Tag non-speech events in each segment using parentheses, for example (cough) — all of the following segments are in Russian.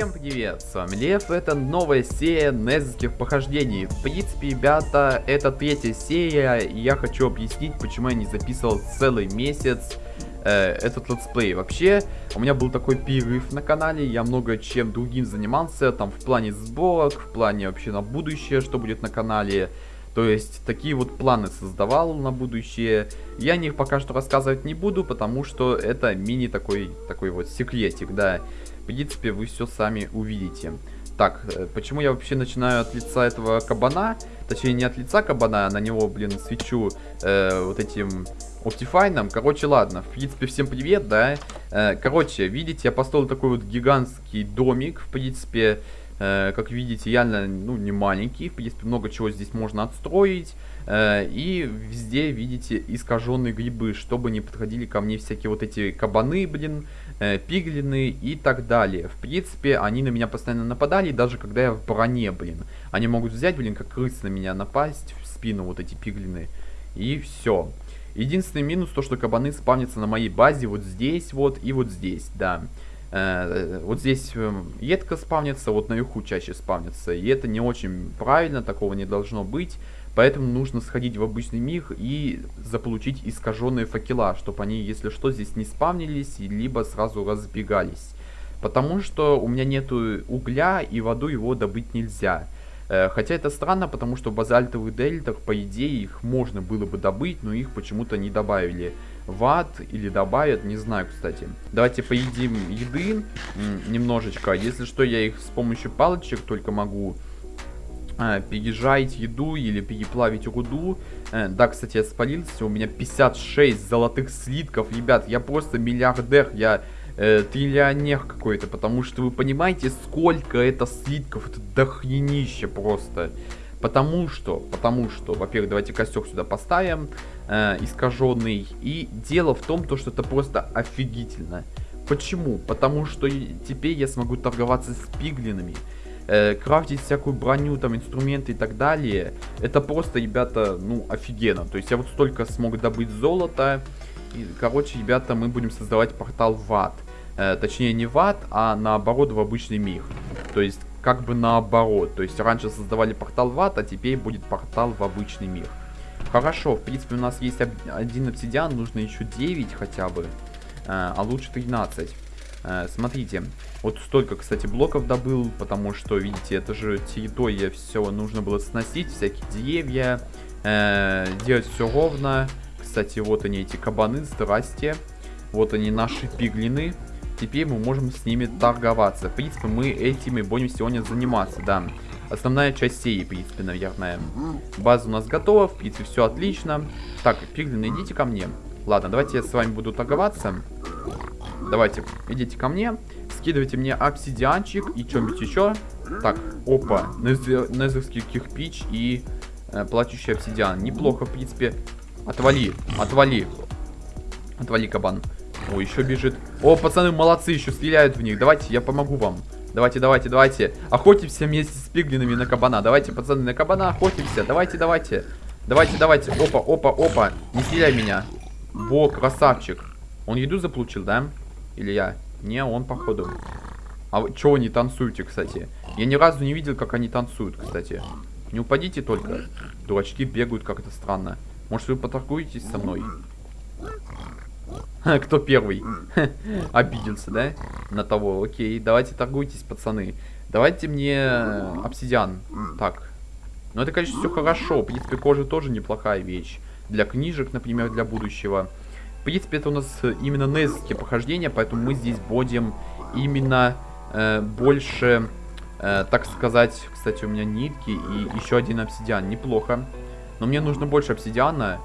Всем привет, с вами Лев, это новая серия Незерских похождений. В принципе, ребята, это третья серия, и я хочу объяснить, почему я не записывал целый месяц э, этот let's play. Вообще, у меня был такой перерыв на канале, я много чем другим занимался, там, в плане сборок, в плане вообще на будущее, что будет на канале. То есть, такие вот планы создавал на будущее. Я о них пока что рассказывать не буду, потому что это мини такой, такой вот секретик, да. Принципе, вы все сами увидите. Так, э, почему я вообще начинаю от лица этого кабана? Точнее, не от лица кабана, а на него, блин, свечу э, вот этим Optifine. Короче, ладно, в принципе, всем привет, да. Э, короче, видите, я построил такой вот гигантский домик, в принципе, как видите, реально, ну, не маленький. В принципе, много чего здесь можно отстроить. Э, и везде, видите, искаженные грибы, чтобы не подходили ко мне всякие вот эти кабаны, блин, э, пиглины и так далее. В принципе, они на меня постоянно нападали, даже когда я в броне, блин. Они могут взять, блин, как крысы на меня напасть в спину, вот эти пиглины. И все. Единственный минус, то, что кабаны спавнятся на моей базе вот здесь вот и вот здесь, да. Э, вот здесь едко спавнится, вот наверху чаще спавнится. И это не очень правильно, такого не должно быть. Поэтому нужно сходить в обычный мир и заполучить искаженные факела, чтобы они, если что, здесь не спавнились, либо сразу разбегались. Потому что у меня нету угля, и воду его добыть нельзя. Э, хотя это странно, потому что в базальтовых дельтах, по идее, их можно было бы добыть, но их почему-то не добавили. В ад или добавят, не знаю, кстати. Давайте поедим еды немножечко. Если что, я их с помощью палочек только могу э, пережарить еду или переплавить руду. Э, да, кстати, я спалился. У меня 56 золотых слитков. Ребят, я просто миллиардер. Я э, триллионер какой-то. Потому что вы понимаете, сколько это слитков. Это дохренище просто. Потому что, потому что, во-первых, давайте костер сюда поставим, э, искаженный. И дело в том, то, что это просто офигительно. Почему? Потому что теперь я смогу торговаться с пиглинами э, крафтить всякую броню, там, инструменты и так далее, это просто, ребята, ну, офигенно. То есть я вот столько смог добыть золота, и, короче, ребята, мы будем создавать портал в ад. Э, точнее, не в ад, а наоборот в обычный мир. То есть, как бы наоборот. То есть, раньше создавали портал в ад, а теперь будет портал в обычный мир. Хорошо, в принципе, у нас есть один обсидиан, нужно еще 9 хотя бы, э, а лучше 13. Э, смотрите, вот столько, кстати, блоков добыл, потому что, видите, это же территория, все нужно было сносить, всякие деревья, э, делать все ровно. Кстати, вот они, эти кабаны, здрасте. Вот они, наши пиглины. Теперь мы можем с ними торговаться. В принципе, мы этими будем сегодня заниматься, да. Основная часть серии, в принципе, наверное. База у нас готова, в принципе, все отлично. Так, пиглины, идите ко мне. Ладно, давайте я с вами буду торговаться. Давайте, идите ко мне. Скидывайте мне обсидианчик и что-нибудь еще. Так, опа. Незерский кирпич и э, плачущий обсидиан. Неплохо, в принципе. Отвали, отвали. Отвали, кабан. О, еще бежит. О, пацаны, молодцы, еще стреляют в них. Давайте, я помогу вам. Давайте, давайте, давайте. Охотимся вместе с пиглинами на кабана. Давайте, пацаны, на кабана охотимся. Давайте, давайте. Давайте, давайте. Опа, опа, опа. Не стреляй меня. Во, красавчик. Он еду заполучил, да? Или я? Не, он походу. А вы чего не танцуете, кстати? Я ни разу не видел, как они танцуют, кстати. Не упадите только. Дурачки бегают как-то странно. Может, вы поторгуетесь со мной? Кто первый? (laughs) Обиделся, да? На того. Окей, давайте торгуйтесь, пацаны. Давайте мне обсидиан. Так. Ну, это, конечно, все хорошо. В принципе, кожа тоже неплохая вещь. Для книжек, например, для будущего. В принципе, это у нас э, именно незские похождения, поэтому мы здесь будем именно э, больше, э, так сказать, кстати, у меня нитки и еще один обсидиан. Неплохо. Но мне нужно больше обсидиана.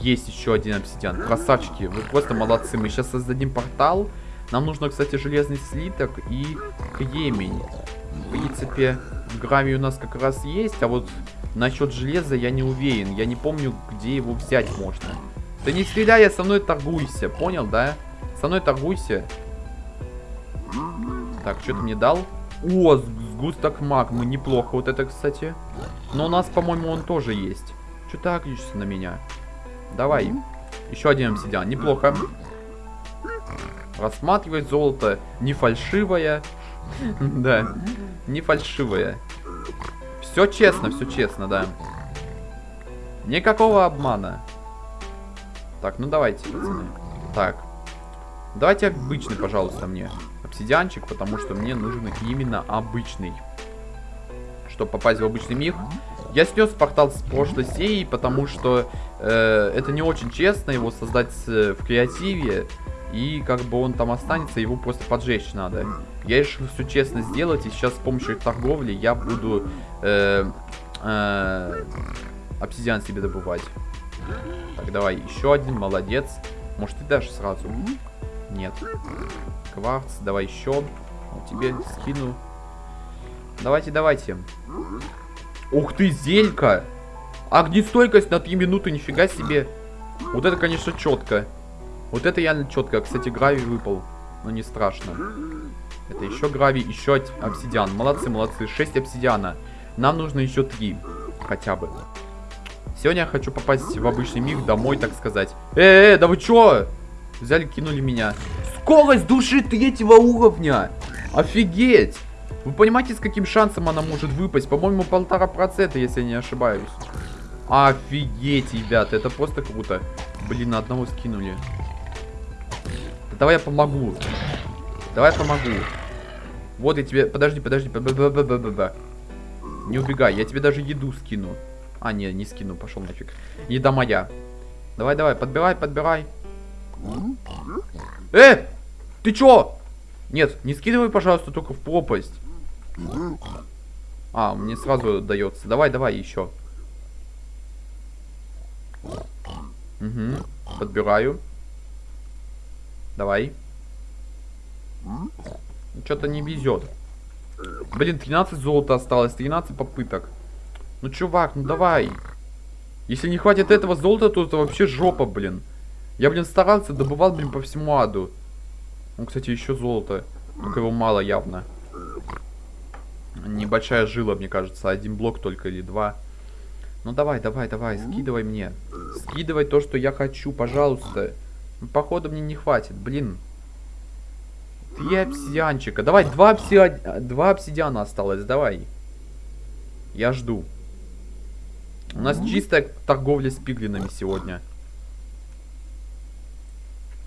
Есть еще один обсидиан. Красавчики, вы просто молодцы. Мы сейчас создадим портал. Нам нужно, кстати, железный слиток и кремень. В принципе, гравий у нас как раз есть, а вот насчет железа я не уверен. Я не помню, где его взять можно. Ты не стреляй, а со мной торгуйся. Понял, да? Со мной торгуйся. Так, что ты мне дал? О, сгусток магмы. Неплохо вот это, кстати. Но у нас, по-моему, он тоже есть. Что ты агришься на меня? Давай. Еще один обсидиан. Неплохо. рассматривать золото. Не фальшивое. (laughs) Да, не фальшивое. Все честно, все честно, да. Никакого обмана. Так, ну давайте, пацаны. Так. Давайте обычный, пожалуйста, мне обсидианчик, потому что мне нужен именно обычный. Чтобы попасть в обычный мир. Я снес портал с прошлой серии, потому что э, это не очень честно его создать э, в креативе. И как бы он там останется, его просто поджечь надо. Я решил все честно сделать, и сейчас с помощью торговли я буду э, э, обсидиан себе добывать. Так, давай, еще один, молодец. Может, ты дашь сразу? Нет. Кварц, давай еще. Вот тебе скину. Давайте, давайте. Ух ты, зелька! Огнестойкость на 3 минуты, нифига себе. Вот это, конечно, четко. Вот это реально четко. Кстати, гравий выпал. Но не страшно. Это еще гравий, еще обсидиан. Молодцы, молодцы. 6 обсидиана. Нам нужно еще 3. Хотя бы. Сегодня я хочу попасть в обычный мир домой, так сказать. Э, э, да вы чё? Взяли, кинули меня. Скорость души третьего уровня. Офигеть. Вы понимаете, с каким шансом она может выпасть? По-моему, полтора процента, если я не ошибаюсь. Офигеть, ребят, это просто круто. Блин, на одного скинули. Да давай я помогу. Давай помогу. Вот я тебе... Подожди, подожди. Б -б -б -б -б -б. Не убегай, я тебе даже еду скину. А, не, не скину, пошел нафиг. Еда моя. Давай, давай, подбирай, подбирай. Э! Ты чё? Нет, не скидывай, пожалуйста, только в пропасть. А, мне сразу дается. Давай, давай, еще. Угу. Подбираю. Давай. Что-то не везет. Блин, 13 золота осталось, 13 попыток. Ну, чувак, ну давай. Если не хватит этого золота, то это вообще жопа, блин. Я, блин, старался, добывал, блин, по всему аду. Ну, кстати, еще золото. Только его мало явно. Небольшая жила, мне кажется. Один блок только или два. Ну давай, давай, давай, скидывай мне. Скидывай то, что я хочу, пожалуйста. Ну, походу мне не хватит, блин. Три обсидианчика. Давай, два, обсиди... два обсидиана осталось, давай. Я жду. У нас чистая торговля с пиглинами сегодня.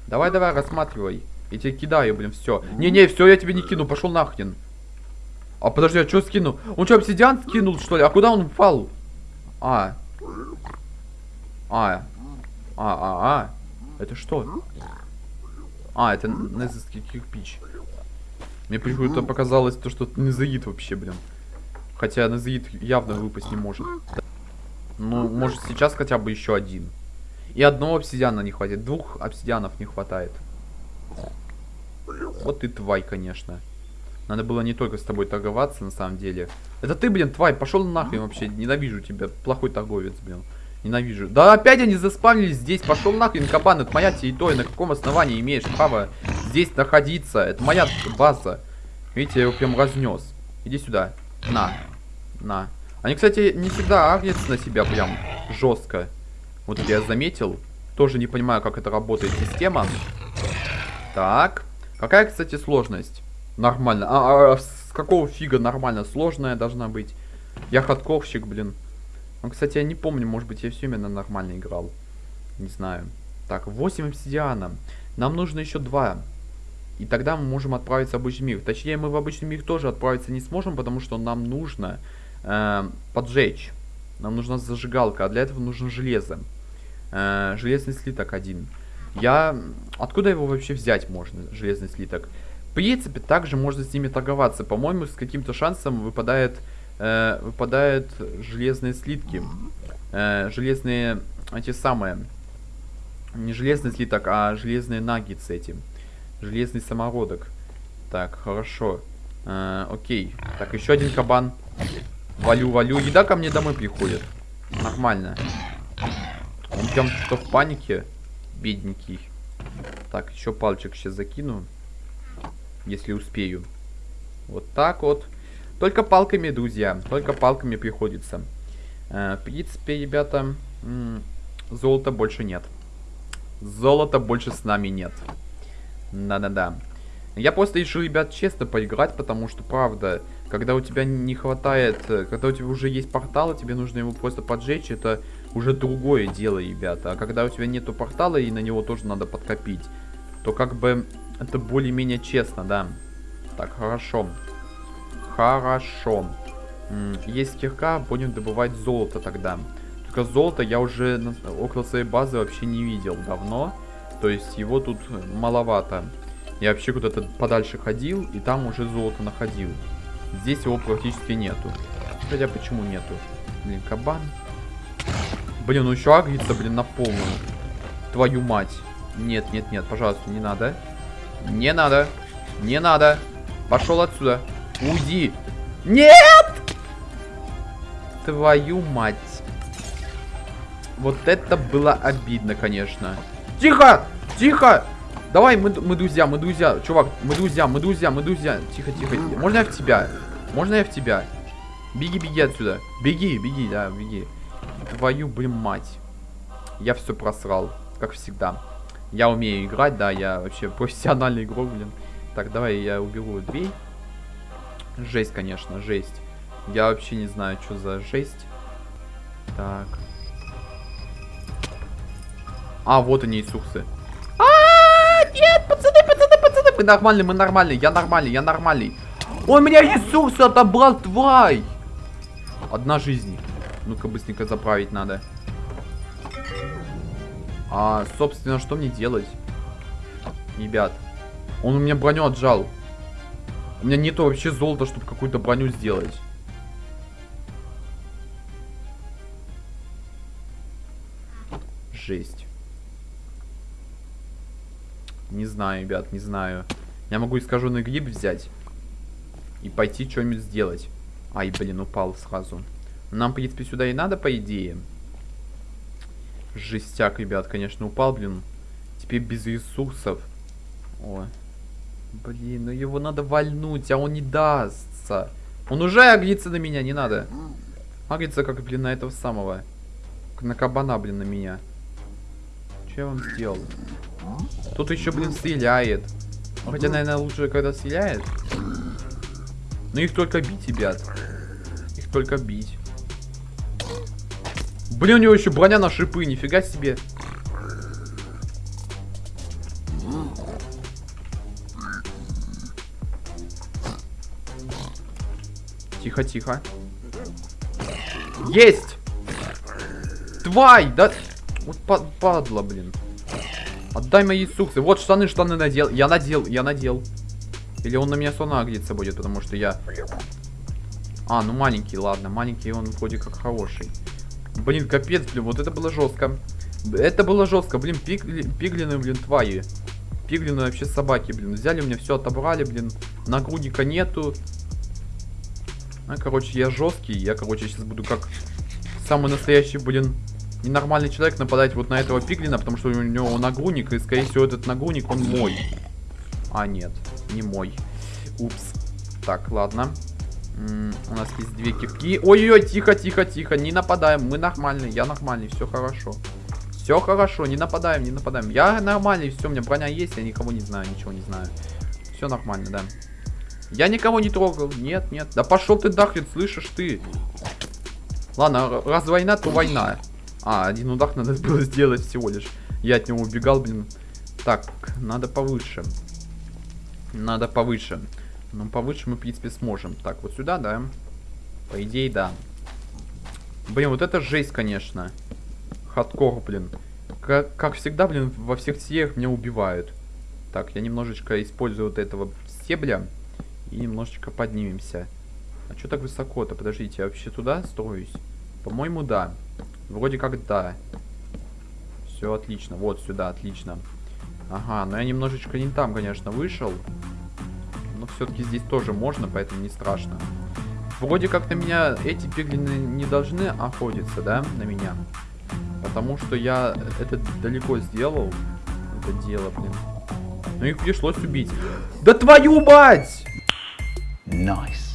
Давай, давай, рассматривай. Я тебе кидаю, блин, все. Не-не, все, я тебе не кину, пошел нахрен. А подожди, а что скинул? Он что, обсидиан скинул, что ли? А куда он упал? А. А. А, а, а. Это что? А, это незовский кирпич. Мне почему-то показалось то, что незаид вообще, блин. Хотя незаид явно выпасть не может. Ну, может сейчас хотя бы еще один. И одного обсидиана не хватит. Двух обсидианов не хватает. Вот ты тварь, конечно. Надо было не только с тобой торговаться, на самом деле. Это ты, блин, тварь, пошел нахрен вообще. Ненавижу тебя. Плохой торговец, блин. Ненавижу. Да опять они заспавнились здесь. Пошел нахрен, кабан. Это моя территория. На каком основании имеешь право здесь находиться? Это моя база. Видите, я его прям разнес. Иди сюда. На. На. Они, кстати, не всегда агрятся на себя прям жестко. Вот я заметил. Тоже не понимаю, как это работает система. Так. Какая, кстати, сложность? Нормально. А, а, а какого фига нормально? Сложная должна быть. Я ходковщик, блин. Ну, кстати, я не помню, может быть, я все именно нормально играл. Не знаю. Так, 8 обсидиана. Нам нужно еще 2. И тогда мы можем отправиться в обычный мир. Точнее, мы в обычный мир тоже отправиться не сможем, потому что нам нужно э, поджечь. Нам нужна зажигалка, а для этого нужно железо. Э, железный слиток один. Я... Откуда его вообще взять можно, железный слиток? Принципе, также можно с ними торговаться. По-моему, с каким-то шансом выпадает, э, выпадают железные слитки. Э, железные, эти самые... Не железный слиток, а железные наггетсы эти. Железный самородок. Так, хорошо. Э, окей. Так, еще один кабан. Валю, валю. Еда ко мне домой приходит. Нормально. Он прям что в панике. Бедненький. Так, еще пальчик сейчас закину. Если успею. Вот так вот. Только палками, друзья. Только палками приходится. Э, в принципе, ребята, золота больше нет. Золота больше с нами нет. Да-да-да. Я просто решил, ребят, честно поиграть, потому что, правда, когда у тебя не хватает, э, когда у тебя уже есть портал, и тебе нужно его просто поджечь, это уже другое дело, ребята. А когда у тебя нету портала, и на него тоже надо подкопить, то как бы это более-менее честно, да. Так, хорошо. Хорошо. Есть кирка, будем добывать золото тогда. Только золото я уже около своей базы вообще не видел давно. То есть его тут маловато. Я вообще куда-то подальше ходил, и там уже золото находил. Здесь его практически нету. Хотя почему нету? Блин, кабан. Блин, ну еще агрится, блин, на полную. Твою мать. Нет, нет, нет, пожалуйста, не надо. Не надо. Не надо. Пошел отсюда. Уйди. Нет! Твою мать. Вот это было обидно, конечно. Тихо! Тихо! Давай, мы, мы друзья, мы друзья. Чувак, мы друзья, мы друзья, мы друзья. Тихо, тихо. Можно я в тебя? Можно я в тебя? Беги, беги отсюда. Беги, беги, да, беги. Твою, блин, мать. Я все просрал, как всегда. Я умею играть, да, я вообще (laughs) профессиональный игрок, блин. Так, давай я уберу дверь. Жесть, конечно, жесть. Я вообще не знаю, что за жесть. Так. А, вот они, Иисусы. Нет, пацаны, пацаны, пацаны. Мы нормальные, мы нормальные. Я нормальный, я нормальный. Он меня ресурсы отобрал, тварь. Одна жизнь. Ну-ка, быстренько заправить надо. А, собственно, что мне делать? Ребят. Он у меня броню отжал. У меня нету вообще золота, чтобы какую-то броню сделать. Жесть. Не знаю, ребят, не знаю. Я могу искаженный гриб взять. И пойти что-нибудь сделать. Ай, блин, упал сразу. Нам, в принципе, сюда и надо, по идее. Жестяк, ребят, конечно, упал, блин. Теперь без ресурсов. О. Блин, ну его надо вальнуть, а он не дастся. Он уже агрится на меня, не надо. Агрится, как, блин, на этого самого. На кабана, блин, на меня. Что я вам сделал? Тут еще, блин, стреляет. Хотя, наверное, лучше, когда стреляет. Но их только бить, ребят. Их только бить. Блин, у него еще броня на шипы, нифига себе. Тихо, тихо. Есть! Твай! Да... Вот падла, блин. Отдай мои суксы. Вот штаны, штаны надел. Я надел, я надел. Или он на меня сон агриться будет, потому что я... А, ну маленький, ладно. Маленький он вроде как хороший. Блин, капец, блин, вот это было жестко. Это было жестко, блин, пигли, пиглины, блин, твои. Пиглины вообще собаки, блин. Взяли у меня все, отобрали, блин. Нагрудника нету. А, короче, я жесткий. Я, короче, сейчас буду как самый настоящий, блин, ненормальный человек нападать вот на этого пиглина, потому что у него нагрудник, и, скорее всего, этот нагрудник, он мой. А, нет, не мой. Упс. Так, ладно. У нас есть две кирки. Ой-ой-ой, тихо, тихо, тихо, не нападаем. Мы нормальные, я нормальный, все хорошо. Все хорошо, не нападаем, не нападаем. Я нормальный, все, у меня броня есть, я никого не знаю, ничего не знаю. Все нормально, да. Я никого не трогал. Нет, нет. Да пошел ты нахрен, слышишь ты? Ладно, раз война, то война. А, один удар надо было сделать всего лишь. Я от него убегал, блин. Так, надо повыше. Надо повыше. Ну, повыше мы, в принципе, сможем. Так, вот сюда, да? По идее, да. Блин, вот это жесть, конечно. Хардкор, блин. Как, как всегда, блин, во всех сериях меня убивают. Так, я немножечко использую вот этого стебля. И немножечко поднимемся. А что так высоко-то? Подождите, я вообще туда строюсь? По-моему, да. Вроде как да. Все отлично. Вот сюда, отлично. Ага, но я немножечко не там, конечно, вышел. Но все-таки здесь тоже можно, поэтому не страшно. Вроде как на меня эти пиглины не должны охотиться, да, на меня. Потому что я это далеко сделал. Это дело, блин. Но их пришлось убить. Да твою мать! Nice.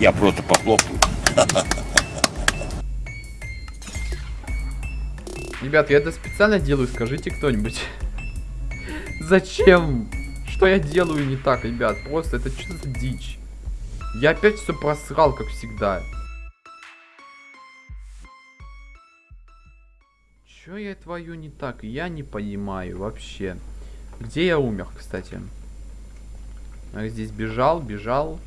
Я просто похлопаю. Ребят, я это специально делаю, скажите кто-нибудь. Зачем? Что я делаю не так, ребят? Просто это что за дичь? Я опять все просрал, как всегда. Чё я твою не так? Я не понимаю вообще. Где я умер, кстати? Я здесь бежал, бежал.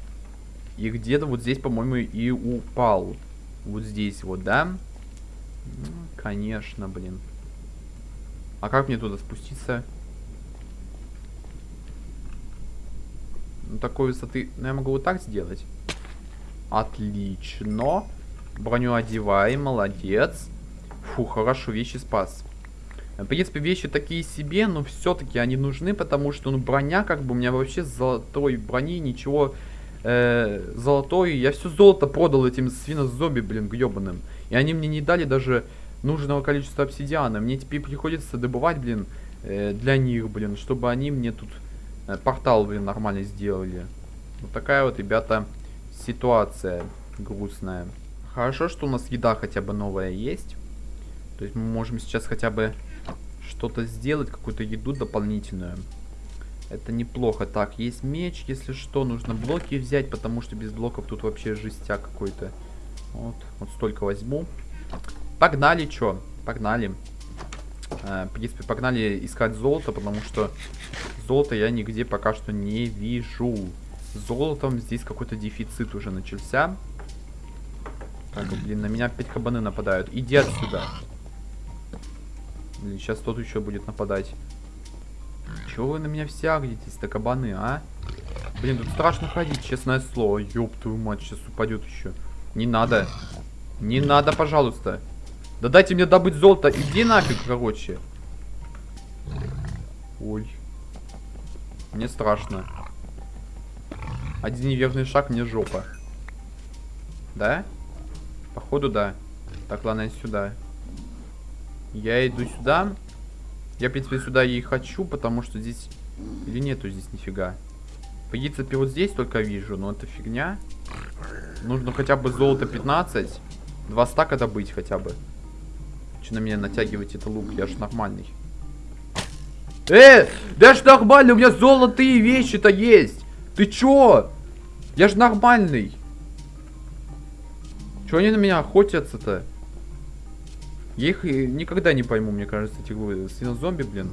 И где-то вот здесь, по-моему, и упал. Вот здесь вот, да? Ну, конечно, блин. А как мне туда спуститься? Такой высоты... Ну, я могу вот так сделать. Отлично. Броню одеваем, молодец. Фу, хорошо, вещи спас. В принципе, вещи такие себе, но все-таки они нужны, потому что, ну, броня, как бы, у меня вообще золотой брони ничего... Э, золотой... Я все золото продал этим свинозомби, блин, гребаным. И они мне не дали даже нужного количества обсидиана. Мне теперь приходится добывать, блин, э, для них, блин, чтобы они мне тут портал, блин, нормально сделали. Вот такая вот, ребята, ситуация грустная. Хорошо, что у нас еда хотя бы новая есть. То есть мы можем сейчас хотя бы что-то сделать, какую-то еду дополнительную. Это неплохо. Так, есть меч, если что, нужно блоки взять, потому что без блоков тут вообще жестяк какой-то. Вот, вот столько возьму. Погнали, чё? Погнали. Э, в принципе, погнали искать золото, потому что золото я нигде пока что не вижу. золотом здесь какой-то дефицит уже начался. Так, блин, на меня опять кабаны нападают. Иди отсюда. Блин, сейчас тот еще будет нападать. Чего вы на меня все агритесь-то, кабаны, а? Блин, тут страшно ходить, честное слово. Ёб твою мать, сейчас упадет еще. Не надо. Не надо, пожалуйста. Да дайте мне добыть золото. Иди нафиг, короче. Ой. Мне страшно. Один неверный шаг, мне жопа. Да? Походу, да. Так, ладно, я сюда. Я иду сюда. Я, в принципе, сюда и хочу, потому что здесь... Или нету здесь нифига. По принципе, вот здесь только вижу, но это фигня. Нужно хотя бы золото 15. Два стака добыть хотя бы. Че на меня натягивать этот лук? Я ж нормальный. Э, да ж нормально, у меня золотые вещи-то есть. Ты чё? Я ж нормальный. Чё они на меня охотятся-то? Я их никогда не пойму, мне кажется, этих свинозомби, блин.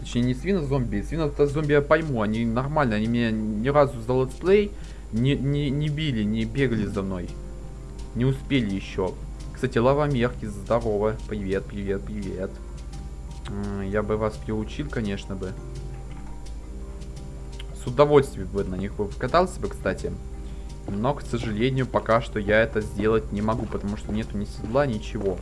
Точнее, не свинозомби, свинозомби я пойму, они нормально, они меня ни разу за let's play не, не, не били, не бегали за мной. Не успели еще. Кстати, лава мерки, здорово. Привет, привет, привет. Я бы вас приучил, конечно бы. С удовольствием бы на них бы покатался бы, кстати. Но, к сожалению, пока что я это сделать не могу, потому что нету ни седла, ничего.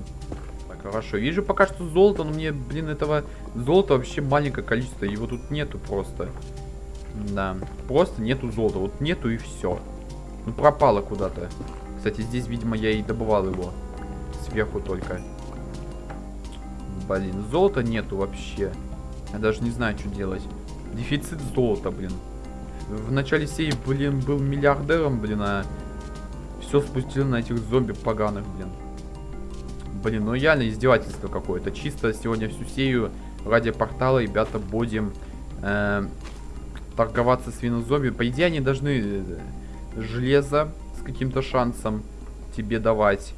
Хорошо, вижу пока что золото, но мне, блин, этого золота вообще маленькое количество. Его тут нету просто. Да, просто нету золота. Вот нету и все. Ну, пропало куда-то. Кстати, здесь, видимо, я и добывал его. Сверху только. Блин, золота нету вообще. Я даже не знаю, что делать. Дефицит золота, блин. В начале серии, блин, был миллиардером, блин, а все спустил на этих зомби поганых, блин. Блин, ну реально издевательство какое-то. Чисто сегодня всю серию ради портала, ребята, будем э, торговаться с винозомби. По идее, они должны э, железо с каким-то шансом тебе давать.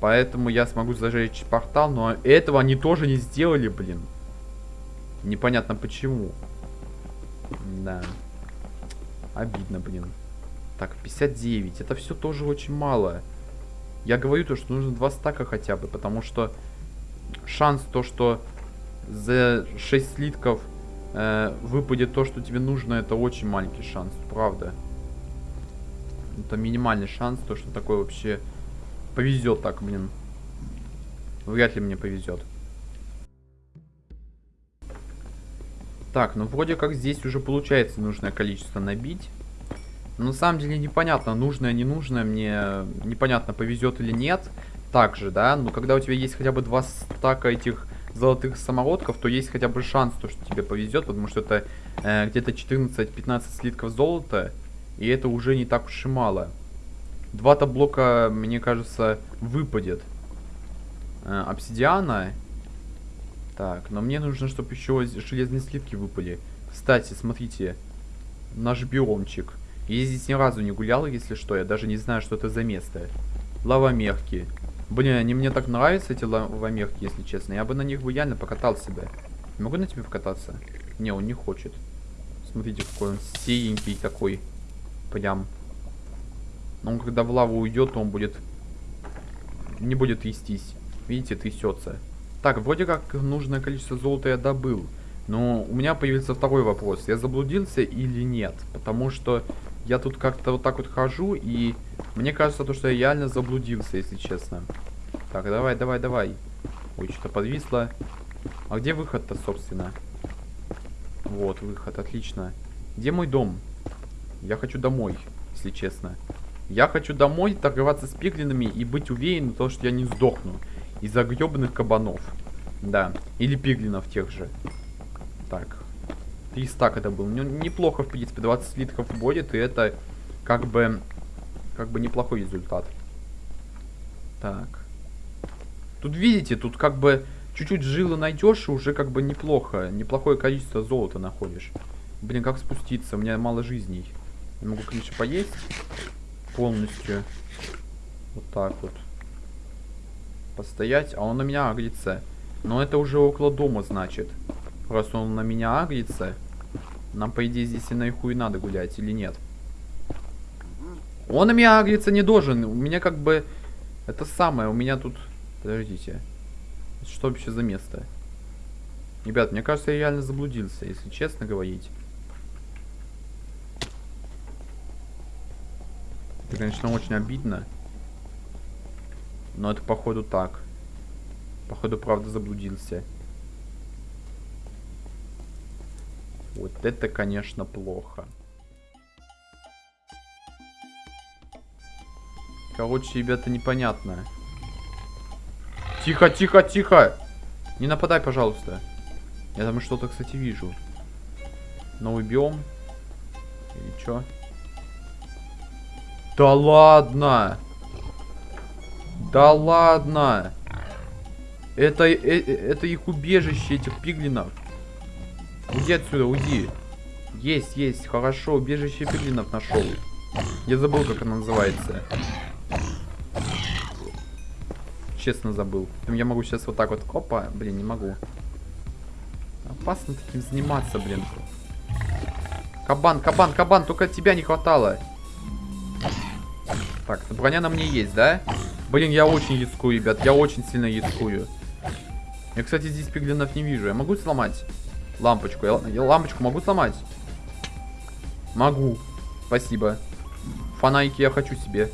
Поэтому я смогу зажечь портал, но этого они тоже не сделали, блин. Непонятно почему. Да. Обидно, блин. Так, 59. Это все тоже очень мало. Я говорю то, что нужно два стака хотя бы, потому что шанс то, что за 6 слитков э, выпадет то, что тебе нужно, это очень маленький шанс, правда. Это минимальный шанс, то, что такое вообще повезет так, блин. Вряд ли мне повезет. Так, ну вроде как здесь уже получается нужное количество набить. Но на самом деле непонятно, нужное, не нужное, мне непонятно, повезет или нет. Также, да, но когда у тебя есть хотя бы два стака этих золотых самородков, то есть хотя бы шанс, то, что тебе повезет, потому что это э, где-то 14-15 слитков золота, и это уже не так уж и мало. Два-то блока, мне кажется, выпадет э, обсидиана. Так, но мне нужно, чтобы еще железные слитки выпали. Кстати, смотрите. Наш биомчик. Я здесь ни разу не гулял, если что. Я даже не знаю, что это за место. Лавомерки. Блин, они мне так нравятся, эти лавомерки, если честно. Я бы на них бы реально покатался бы. Могу на тебе покататься? Не, он не хочет. Смотрите, какой он сеенький такой. Прям. Но он когда в лаву уйдет, он будет... Не будет трястись. Видите, трясется. Так, вроде как нужное количество золота я добыл. Но у меня появился второй вопрос. Я заблудился или нет? Потому что я тут как-то вот так вот хожу, и мне кажется, то, что я реально заблудился, если честно. Так, давай, давай, давай. Ой, что-то подвисло. А где выход-то, собственно? Вот, выход, отлично. Где мой дом? Я хочу домой, если честно. Я хочу домой торговаться с пиглинами и быть уверен, то, что я не сдохну. Из-за гребаных кабанов. Да, или пиглинов тех же. Так. Три стака это был. Ну, неплохо, в принципе, 20 литров будет, и это как бы, как бы неплохой результат. Так. Тут видите, тут как бы чуть-чуть жилы найдешь, и уже как бы неплохо. Неплохое количество золота находишь. Блин, как спуститься? У меня мало жизней. Я могу, конечно, поесть полностью. Вот так вот. Постоять. А он на меня агрится. Но это уже около дома, значит. Раз он на меня агрится, нам, по идее, здесь и на и надо гулять, или нет? Он на меня агриться не должен. У меня как бы... Это самое, у меня тут... Подождите. Что вообще за место? Ребят, мне кажется, я реально заблудился, если честно говорить. Это, конечно, очень обидно. Но это, походу, так. Походу, правда, заблудился. Вот это, конечно, плохо. Короче, ребята, непонятно. Тихо, тихо, тихо! Не нападай, пожалуйста. Я там что-то, кстати, вижу. Новый биом. Или что? Да ладно! Да ладно! Это, э, э, это их убежище, этих пиглинов. Уйди отсюда, уйди. Есть, есть, хорошо, убежище пиглинов нашел. Я забыл, как она называется. Честно забыл. Я могу сейчас вот так вот, опа, блин, не могу. Опасно таким заниматься, блин. Кабан, кабан, кабан, только тебя не хватало. Так, броня на мне есть, да? Блин, я очень яскую, ребят, я очень сильно яскую. Я, кстати, здесь пиглинов не вижу. Я могу сломать? Лампочку. Я, я лампочку могу сломать? Могу. Спасибо. Фонарики я хочу себе.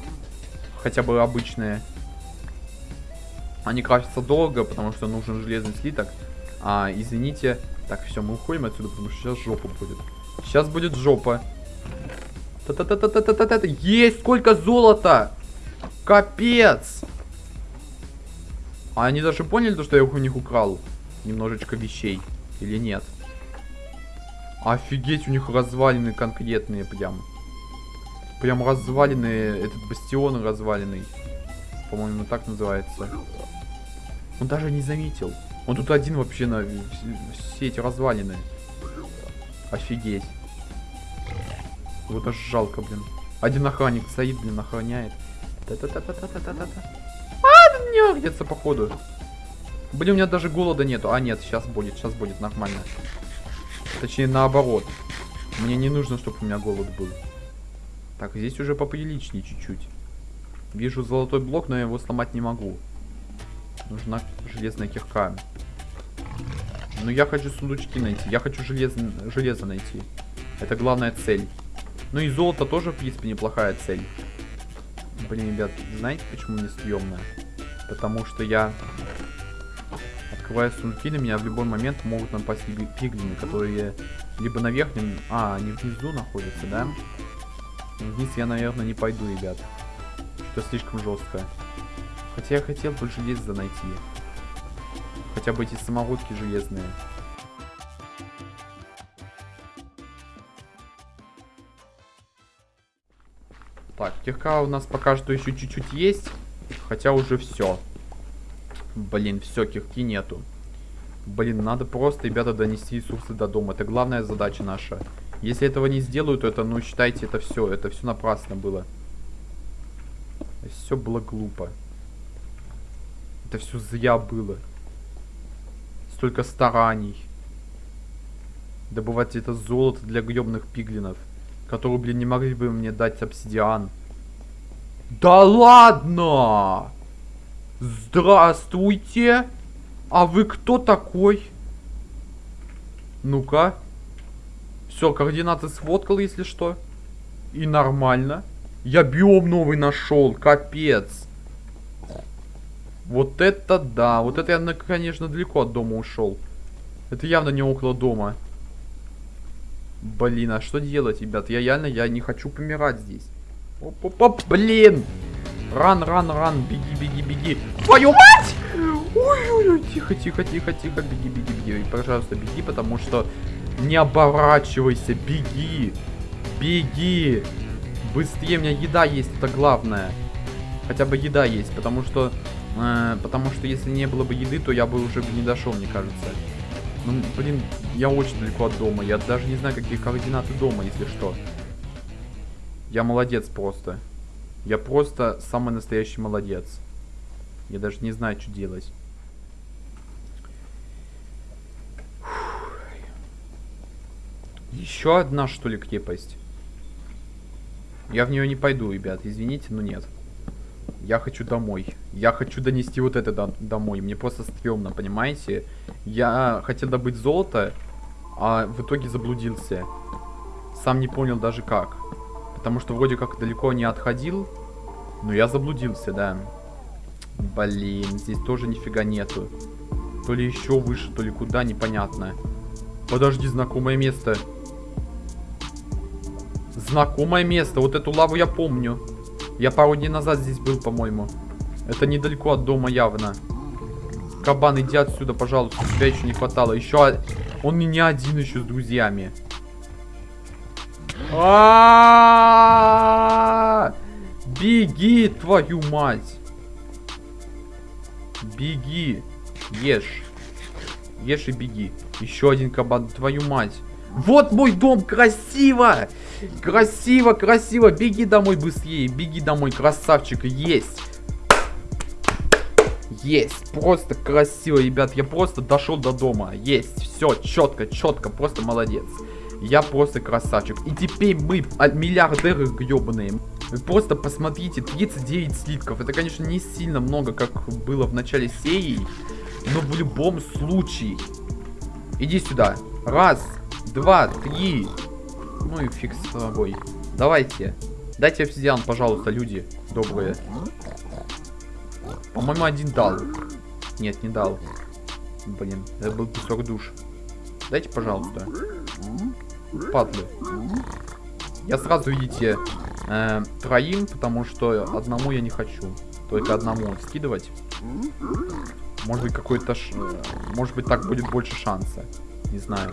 Хотя бы обычные. Они крафтятся долго, потому что нужен железный слиток. А, извините. Так, все, мы уходим отсюда, потому что сейчас жопа будет. Сейчас будет жопа. Та-та-та-та-та-та-та. Есть! Сколько золота! Капец! А они даже поняли, то, что я у них украл немножечко вещей? Или нет? Офигеть, у них развалины конкретные прям. Прям развалины, этот бастион разваленный. По-моему, так называется. Он даже не заметил. Он тут один вообще на все эти развалины. Офигеть. Вот аж жалко, блин. Один охранник стоит, блин, охраняет. А, не где-то походу. Блин, у меня даже голода нету. А, нет, сейчас будет, сейчас будет нормально. Точнее, наоборот. Мне не нужно, чтобы у меня голод был. Так, здесь уже поприличнее чуть-чуть. Вижу золотой блок, но я его сломать не могу. Нужна железная кирка. Но я хочу сундучки найти. Я хочу желез... железо найти. Это главная цель. Ну и золото тоже, в принципе, неплохая цель. Блин, ребят, знаете, почему мне стрёмно? Потому что я Открывая сундуки, на меня в любой момент могут напасть пиглины, которые либо на верхнем... А, они внизу находятся, да? Вниз я, наверное, не пойду, ребят. Что слишком жестко. Хотя я хотел бы железо найти. Хотя бы эти самородки железные. Кирка у нас пока что еще чуть-чуть есть. Хотя уже все. Блин, все, кирки нету. Блин, надо просто, ребята, донести ресурсы до дома. Это главная задача наша. Если этого не сделают, то это, ну, считайте, это все. Это все напрасно было. Все было глупо. Это все зря было. Столько стараний. Добывать это золото для гребных пиглинов. Которые, блин, не могли бы мне дать обсидиан. Да ладно! Здравствуйте! А вы кто такой? Ну-ка. Все, координаты сфоткал, если что. И нормально. Я биом новый нашел, капец. Вот это да. Вот это я, конечно, далеко от дома ушел. Это явно не около дома. Блин, а что делать, ребят? Я реально, я не хочу помирать здесь. Оп-оп-оп, блин! Ран, ран, ран, беги, беги, беги. Твою мать! Ой-ой-ой, тихо, тихо, тихо, тихо, беги, беги, беги. И, пожалуйста, беги, потому что не оборачивайся, беги. Беги. Быстрее, у меня еда есть, это главное. Хотя бы еда есть, потому что... Э, потому что если не было бы еды, то я бы уже не дошел, мне кажется. Ну, блин, я очень далеко от дома. Я даже не знаю, какие координаты дома, если что. Я молодец просто. Я просто самый настоящий молодец. Я даже не знаю, что делать. Еще одна, что ли, крепость? Я в нее не пойду, ребят. Извините, но нет. Я хочу домой. Я хочу донести вот это до домой. Мне просто стрёмно, понимаете? Я хотел добыть золото, а в итоге заблудился. Сам не понял даже как. Потому что вроде как далеко не отходил. Но я заблудился, да. Блин, здесь тоже нифига нету. То ли еще выше, то ли куда, непонятно. Подожди, знакомое место. Знакомое место. Вот эту лаву я помню. Я пару дней назад здесь был, по-моему. Это недалеко от дома явно. Кабан, иди отсюда, пожалуйста. Тебя еще не хватало. Еще... Он не один еще с друзьями. А! Беги, твою мать! Беги. Ешь. Ешь и беги. Еще один кабан, твою мать. Вот мой дом, красиво! Красиво, красиво. Беги домой быстрее. Беги домой, красавчик. Есть. Есть. Просто красиво, ребят. Я просто дошел до дома. Есть. Все, четко, четко. Просто молодец. Я просто красавчик. И теперь мы миллиардеры гребаные. Вы просто посмотрите, 39 слитков. Это, конечно, не сильно много, как было в начале серии. Но в любом случае. Иди сюда. Раз, два, три. Ну и фиг с тобой. Давайте. Дайте обсидиан, пожалуйста, люди добрые. По-моему, один дал. Нет, не дал. Блин, это был песок душ. Дайте, пожалуйста. Падлы. Я сразу, видите, э, троим, потому что одному я не хочу. Только одному скидывать. Может быть, какой-то... Ш... Может быть, так будет больше шанса. Не знаю.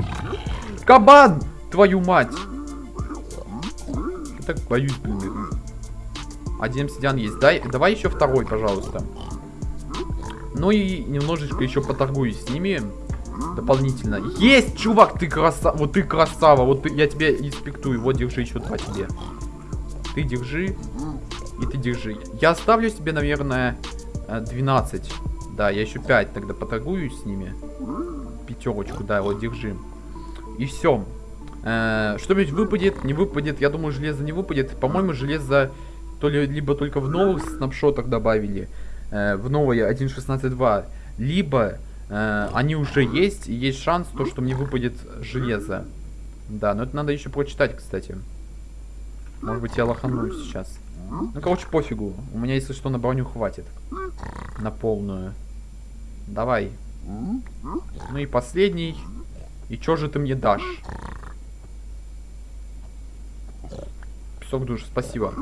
Кабан! Твою мать! Я так боюсь, блин. Один обсидиан есть. Дай, давай еще второй, пожалуйста. Ну и немножечко еще поторгуюсь с ними. Дополнительно. Есть, чувак, ты красава. Вот ты красава. Вот ты, я тебе инспектую. Вот, держи еще два тебе. Ты держи. И ты держи. Я оставлю себе, наверное, 12. Э, да, я еще 5 тогда поторгуюсь с ними. Пятерочку, да, вот держи. И все. Э, Что-нибудь выпадет, не выпадет. Я думаю, железо не выпадет. По-моему, железо то ли либо только в новых снапшотах добавили. Э, в новое 1.16.2. Либо э, они уже есть. И есть шанс, то, что мне выпадет железо. Да, но это надо еще прочитать, кстати. Может быть, я лоханусь сейчас. Ну, короче, пофигу. У меня, если что, на броню хватит. На полную. Давай. Ну и последний. И что же ты мне дашь? Песок душ, спасибо.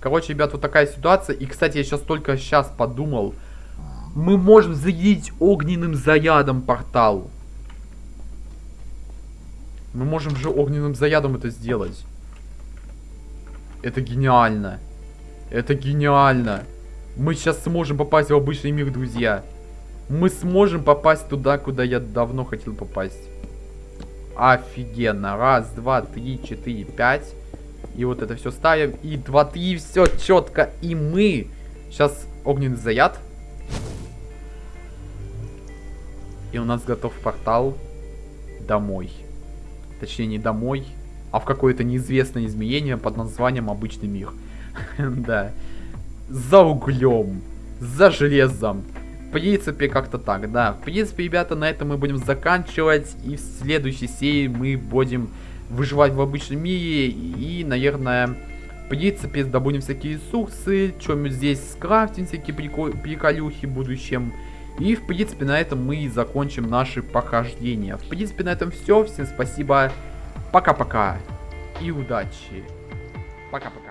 Короче, ребят, вот такая ситуация. И, кстати, я сейчас только сейчас подумал. Мы можем зарядить огненным зарядом портал. Мы можем же огненным зарядом это сделать. Это гениально. Это гениально. Мы сейчас сможем попасть в обычный мир, друзья. мы сможем попасть туда, куда я давно хотел попасть. Офигенно. Раз, два, три, четыре, пять. И вот это все ставим. И два, три, все четко. И мы... Сейчас огненный заряд. И у нас готов портал домой. Точнее, не домой, а в какое-то неизвестное измерение под названием обычный мир. (laughs) Да. За углем. За железом. В принципе, как-то так, да. В принципе, ребята, на этом мы будем заканчивать. И в следующей серии мы будем выживать в обычном мире. И, наверное, в принципе, добудем всякие ресурсы. Чем здесь скрафтим всякие приколюхи в будущем. И, в принципе, на этом мы и закончим наши похождения. В принципе, на этом все. Всем спасибо. Пока-пока. И удачи. Пока-пока.